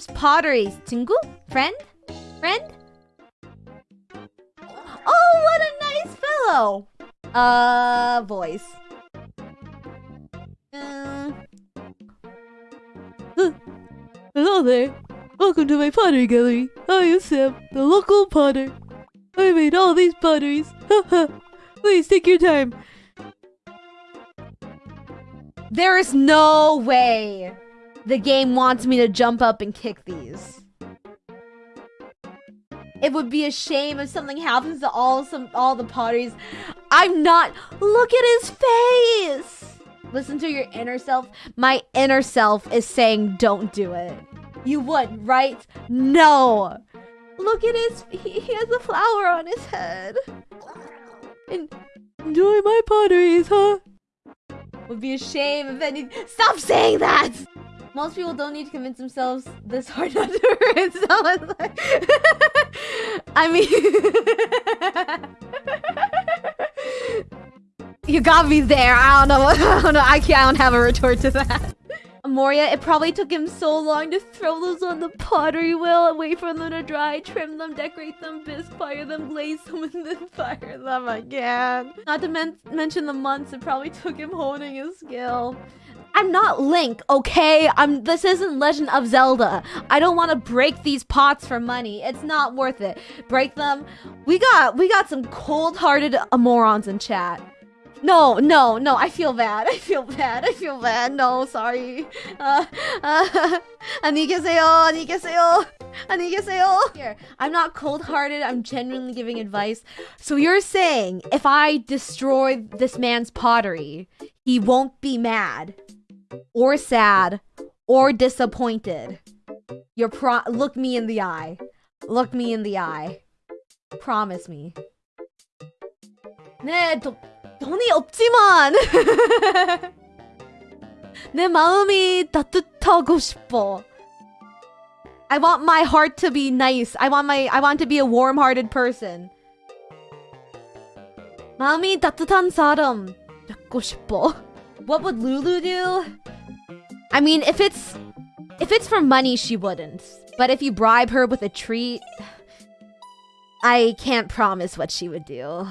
loves pottery. 친구? Friend? Friend? Oh, what a nice fellow. Uh, voice. Mm. Hello there. Welcome to my pottery gallery. I am Sam, the local potter. I made all these potteries. Please take your time. There is no way the game wants me to jump up and kick these. It would be a shame if something happens to all some all the potteries. I'm not. Look at his face. Listen to your inner self. My inner self is saying, "Don't do it." You would, right? No. Look at his. He, he has a flower on his head. And Enjoy my potteries, huh? would be a shame if any. Stop saying that. Most people don't need to convince themselves this hard not to hurt someone. I mean, you got me there. I don't know. I don't know. I can't. I don't have a retort to that. Moria, it probably took him so long to throw those on the pottery wheel and wait for them to dry, trim them, decorate them, bisque, fire them, glaze them, and then fire them again. Not to men mention the months it probably took him honing his skill. I'm not Link, okay? I'm this isn't Legend of Zelda. I don't want to break these pots for money. It's not worth it. Break them. We got we got some cold-hearted morons in chat. No, no, no, I feel bad. I feel bad. I feel bad. No, sorry. Uh, uh, 안녕히 계세요. Here, I'm not cold-hearted. I'm genuinely giving advice. So you're saying if I destroy this man's pottery, he won't be mad or sad or disappointed. You're pro- look me in the eye. Look me in the eye. Promise me. 네, 돈이 없지만 내 마음이 따뜻하고 싶어. I want my heart to be nice. I want my I want to be a warm-hearted person. 마음이 따뜻한 사람 잡고 싶어. What would Lulu do? I mean, if it's if it's for money, she wouldn't. But if you bribe her with a treat, I can't promise what she would do.